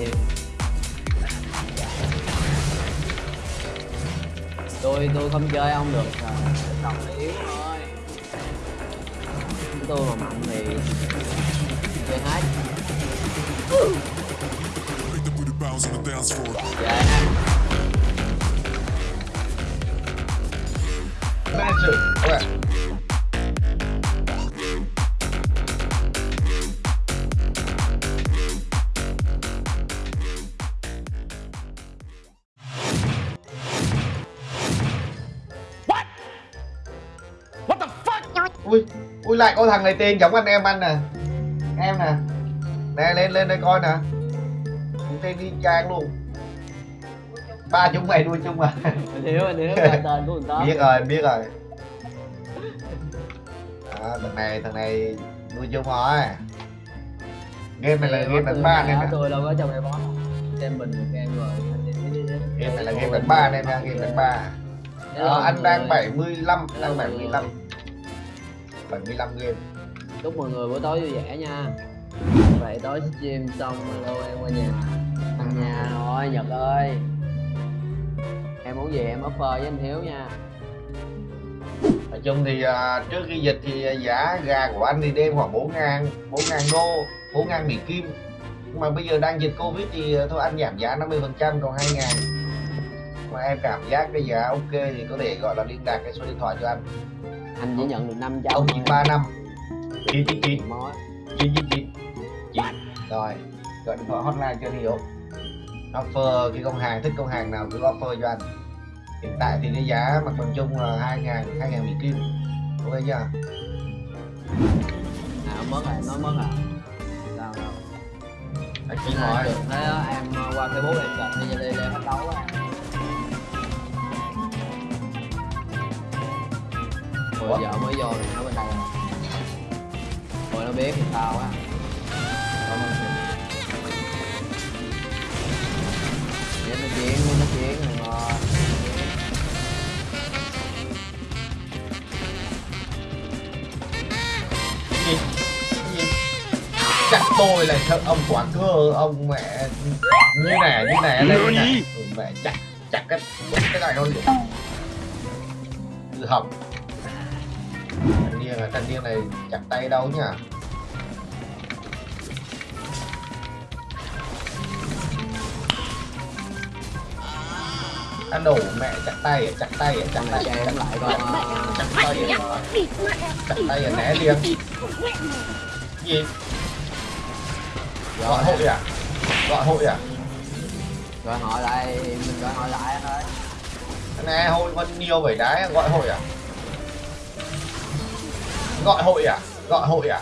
thiệt tôi tôi không chơi ông được rồi đồng nó yếu thôi tôi mà mạnh thì chơi hết. Make the booty ui ui lại có thằng này tên giống anh em anh nè. Em nè. Nè lên lên đây coi nè. Cũng tên đi trang luôn. Ba chúng mày nuôi chung à? Hiểu anh hiểu là tên của biết rồi biết rồi. Đó, thằng này thằng này nuôi chung rồi. Game này là game đánh ba nè. tôi đâu có trong cái bó xem mình một game rồi. Game này là game đánh ba nên nha game đánh ba. Ờ, anh đang 75 đang 75 75 game. Chúc mọi người buổi tối vui vẻ nha. Vậy tối stream xong alo em qua nhà. Thằng nhà thôi nhật ơi. Em muốn gì em offer với anh hiếu nha. Nói chung thì à, trước khi dịch thì giá gà của anh thì đêm khoảng 4 ngàn 4 ngàn đô 4 ngàn Mỹ Kim. Nhưng mà bây giờ đang dịch Covid thì à, thôi anh giảm giá 50 phần trăm còn 2 ngàn. Mà em cảm giác cái giá ok thì có thể gọi là liên lạc cái số điện thoại cho anh anh chỉ nhận được 500 ông 935 999 mối. 999 9 rồi gọi điện thoại hotline cho anh hiểu offer cái công hàng thích công hàng nào cứ offer cho anh. Hiện tại thì cái giá mặt bằng chung là 2 ngàn 2 ngàn Mỹ Kim. Ok chưa? À ông mất rồi em nói mất rồi sao? Đâu anh chỉ à, hỏi được thế á, em uh, qua facebook em gặp đi đi để bắt đấu á Ủa? Hồi giờ mới vô rồi nó bên đây rồi. Rồi nó biết thì sao á. Cảm ơn chị Để nó chiến, nó chiến rồi mà gì? Gì? Chặt tôi là sợ ông quả cơ ông mẹ. Như này như này đây như này ừ, mẹ chặt chặt cái cái này luôn tự học thanh niên là thanh niên này chặt tay đâu nhá ăn đổ mẹ chặt tay à, chặt tay à, chặt tay này à, chém lại con uh, chặt tay chặt tay né liền. Gì? Gọi hội à? Gọi hội à? Gọi hỏi lại, mình gọi hỏi lại anh ơi. Nè hội vẫn nhiều vậy đấy gọi hội à gọi hội à? Gọi hội à?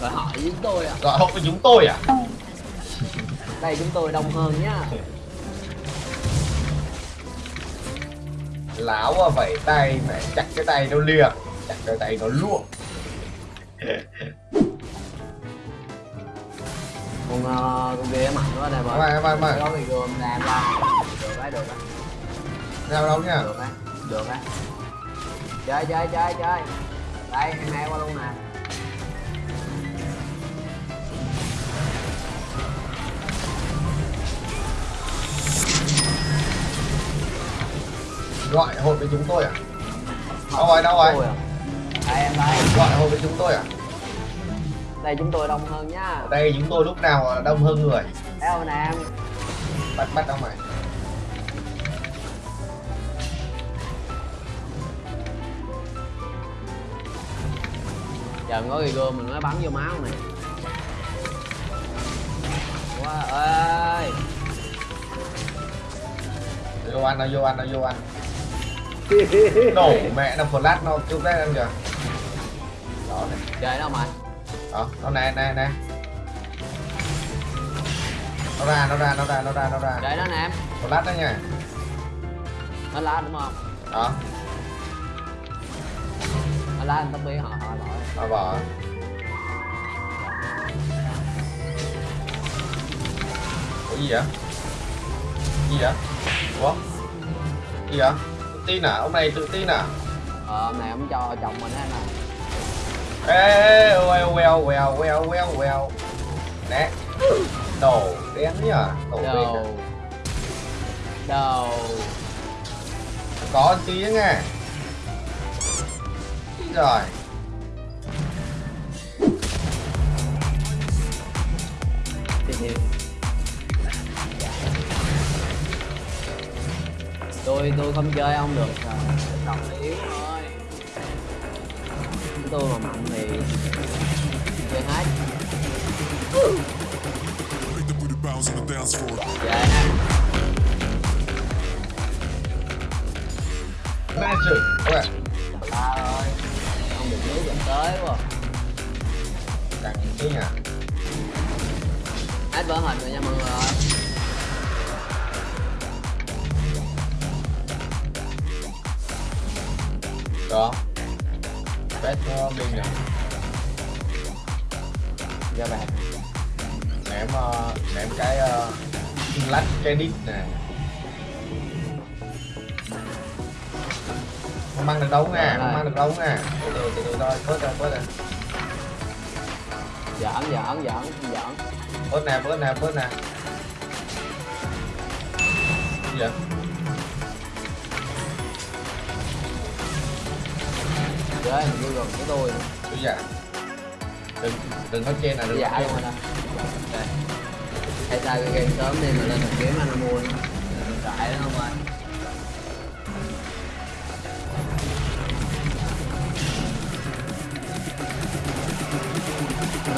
Gọi hỏi với tôi à? Gọi hội với chúng tôi à? Đây chúng tôi đông hơn nhá. Láo à vẩy tay mẹ chặt cái tay nó liệng chặt cái tay nó luộc. Con, uh, con kia mạnh quá đây mày bơi mày. Mày Có bị gồm làm ra Được đấy, được đấy nào đâu nhá được á được á. Chơi chơi chơi chơi đây em hai qua luôn nè. Gọi hội với chúng tôi à? Đâu rồi đâu rồi? à. đây em đây. Gọi hội với chúng tôi à? Đây chúng tôi đông hơn nhá ở đây chúng tôi lúc nào đông hơn người? Không nè em. Bắt bắt đâu mày giờ có gì gươm mình mới bắn vô máu này. Quá ơi. Vô ăn nó vô ăn nó vô ăn. Nổ mẹ nó flash nó chụp đấy em kìa đó này. Chơi đâu mày đó nó nè nè nè. Nó ra nó ra nó ra nó ra nó ra. Chơi đó nè em. Flash đó nha. Nó lá đúng không? Đó lá anh biết họ họ lỗi nó vỏ Ủa gì vậy? Gì vậy? Ủa? Gì vậy? Tự tin à ông này tự tin à ờ hôm nay ông cho chồng mình á nè ê well well well well well well. Nè. Đồ đen nhá đồ đen đầu đầu có anh tí nghe rồi tôi tôi không chơi ông được à, đồng yếu thôi tôi mà mạnh thì chơi hết dạ Magic. Okay. Trời không được nước gần tới quá Cần chứ nhờ Hết vỡ hình rồi nha mọi người Được Bét nó biên rồi Ra bạn. Ném, uh, ném cái ờ, uh, lách cái đít nè. Không mang được đâu nha không mang được đâu nha. Từ từ từ từ thôi bớt ra bớt ra. Giỡn giỡn giỡn giỡn. Bớt nè bớt nè bớt nè. Gì vậy? Chơi mình vô gần với tôi. Tôi dạ đừng đừng có trên là đừng có luôn Ok. hay sao cái game sớm đi mà lên được kiếm anh mua nữa cãi đó không ơi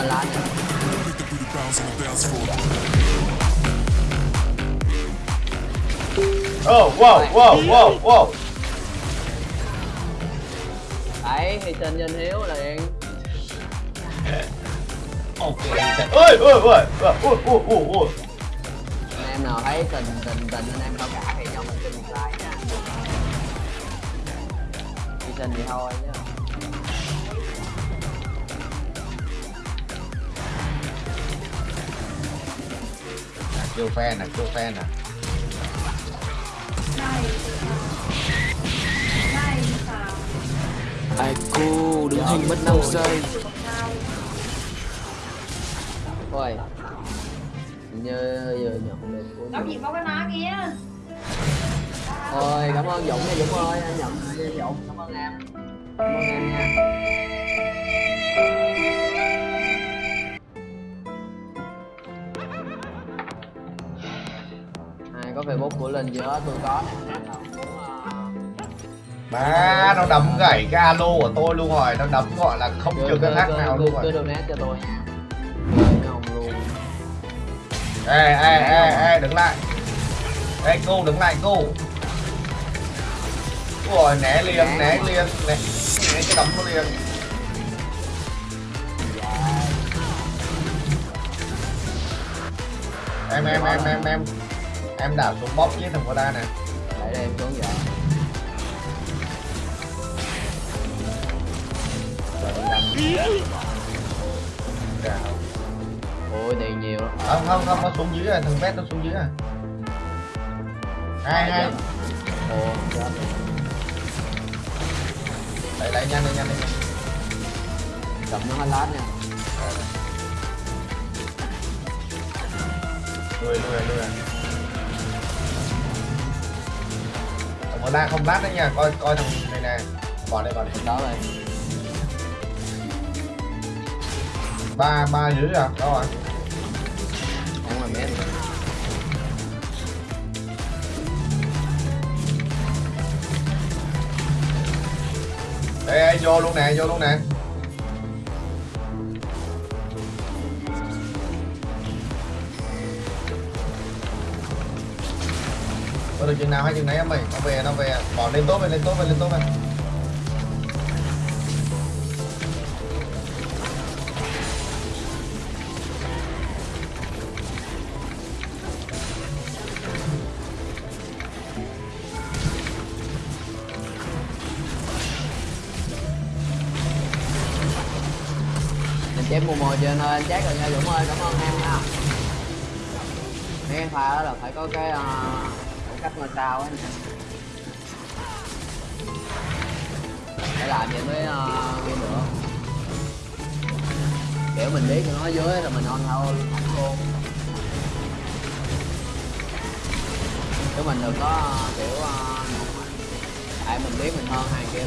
mình lại Oh, whoa, whoa, whoa, whoa. Ấy, thì tên nhân hiếu là điện Ok Ôi, ôi, ôi, ôi, ôi, ôi, ôi Anh em nào thấy tình, tình, tình anh em không cả thì cho mình xin like nha. Chỉ tình thì thôi nhá kêu fan nè kêu fan nè ai cô đứng hình mất 5 giây. Ôi. Như vừa nhận được của Làm gì có cái ná kia. Ôi cảm ơn Dũng nha Dũng ơi anh nhận Dũng cảm ơn em. Cảm ơn em nha có facebook của Linh chưa? Tôi có. Nè má nó đấm gãy cái alo của tôi luôn rồi. Nó đấm gọi là không cứ- chưa cái cứ- cứ- nào cứ- luôn Cứ rồi donate cho tôi nha. Ê ê ê ê đứng lại. Ê cô đứng lại cô. Rồi né liền né liền né, né cái đấm nó liền. Em em em em em em đạp xuống bóp với thằng Koda nè. Để đây em xuống vậy. Dạ. Ôi tiền nhiều lắm. Không không không nó xuống dưới rồi thằng vét nó xuống dưới rồi. Hai hai. Ồ chết lại lại nhanh lên nhanh lên Cầm nó hết lát nha. Lùi lùi lùi thằng Koda không lát đấy nha. Coi coi thằng này nè. Bỏ đây bỏ đây. Đó rồi ba ba dưới à? Đâu rồi. Không là mét. Ê, ê vô luôn nè vô luôn nè được chừng nào hay chừng nấy em mày nó về nó về. Bỏ lên tốt về lên tốt về lên tốt về chém chép mùa mồi trên ơi anh chép rồi nha Dũng ơi cảm ơn em nha. Mấy em pha đó là phải có cái uh, cách ngôi sao ấy. Để làm vậy mới ờ, uh, nữa kiểu mình biết nó dưới rồi mình on thôi luôn chứ mình được có ờ, kiểu ờ, uh, tại mình biết mình hơn hai kia.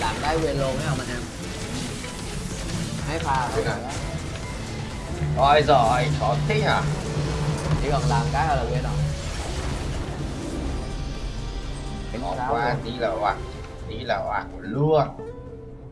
Làm cái quên luôn thấy không anh em. Thấy pha rồi. Rồi rồi chọn tí hả? Chỉ cần làm cái là quên rồi. cái hôm qua tí là oạc tí là oạc luôn